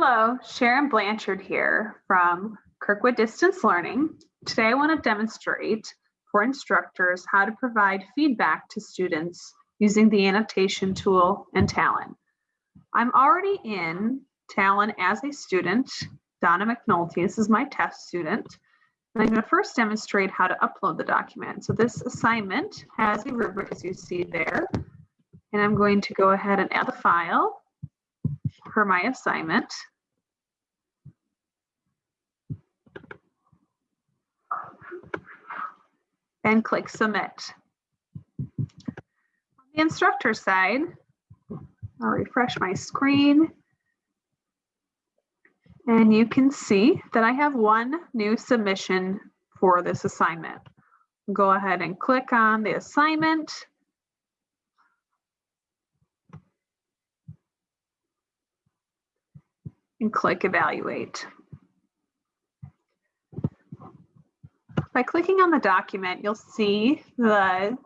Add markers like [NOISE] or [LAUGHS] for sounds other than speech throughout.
Hello, Sharon Blanchard here from Kirkwood Distance Learning. Today I want to demonstrate for instructors how to provide feedback to students using the annotation tool and Talon. I'm already in Talon as a student, Donna McNulty. This is my test student. And I'm going to first demonstrate how to upload the document. So this assignment has a rubric as you see there. And I'm going to go ahead and add the file for my assignment. And click submit. On the instructor side, I'll refresh my screen. And you can see that I have one new submission for this assignment. Go ahead and click on the assignment and click evaluate. By clicking on the document, you'll see the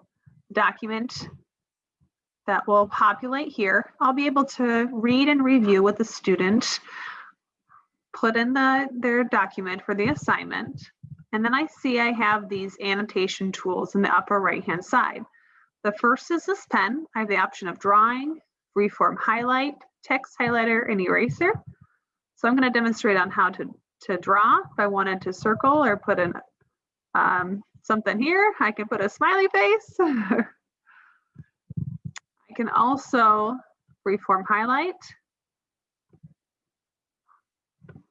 document that will populate here. I'll be able to read and review with the student, put in the, their document for the assignment, and then I see I have these annotation tools in the upper right hand side. The first is this pen. I have the option of drawing, freeform highlight, text highlighter, and eraser. So I'm going to demonstrate on how to, to draw. If I wanted to circle or put in um, something here, I can put a smiley face. [LAUGHS] I can also freeform highlight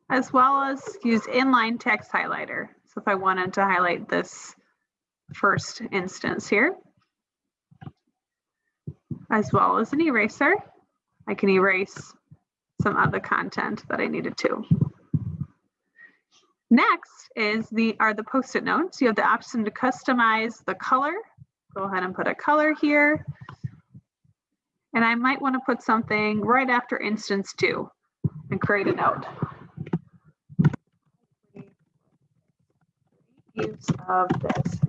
as well as use inline text highlighter. So if I wanted to highlight this first instance here, as well as an eraser, I can erase some of the content that I needed to. Next is the are the post-it notes. You have the option to customize the color. Go ahead and put a color here. And I might want to put something right after instance two and create a note. Use of this.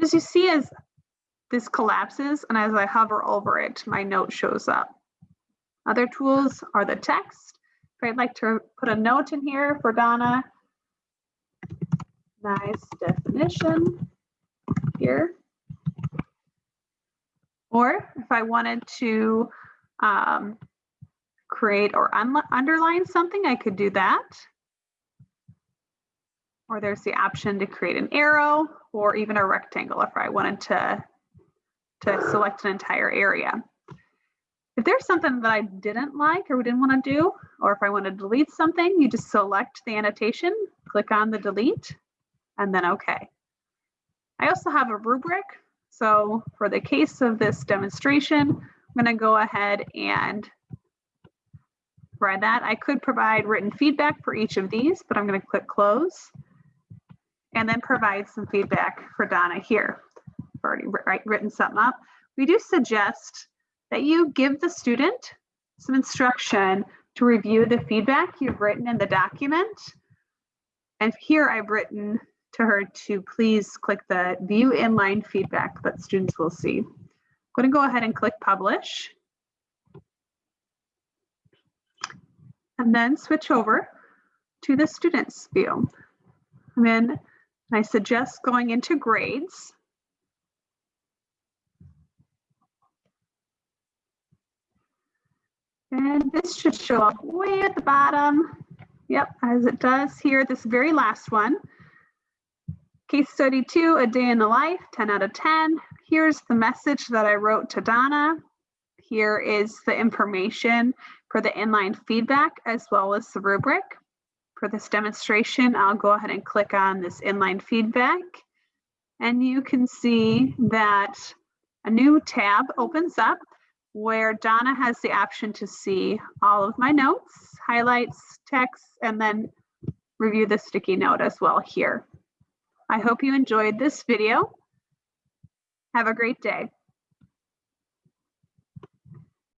As you see, as this collapses and as I hover over it, my note shows up. Other tools are the text. If I'd like to put a note in here for Donna, nice definition here. Or if I wanted to um, create or underline something, I could do that. Or there's the option to create an arrow or even a rectangle if I wanted to to select an entire area. If there's something that I didn't like or we didn't want to do, or if I want to delete something, you just select the annotation, click on the delete, and then OK. I also have a rubric. So for the case of this demonstration, I'm going to go ahead and write that. I could provide written feedback for each of these, but I'm going to click close and then provide some feedback for Donna here already write, written something up, we do suggest that you give the student some instruction to review the feedback you've written in the document. And here I've written to her to please click the view inline feedback that students will see. I'm going to go ahead and click publish. And then switch over to the students view. And then I suggest going into grades. And this should show up way at the bottom. Yep, as it does here, this very last one. Case study two, a day in the life, 10 out of 10. Here's the message that I wrote to Donna. Here is the information for the inline feedback as well as the rubric. For this demonstration, I'll go ahead and click on this inline feedback. And you can see that a new tab opens up where Donna has the option to see all of my notes, highlights, text, and then review the sticky note as well here. I hope you enjoyed this video. Have a great day.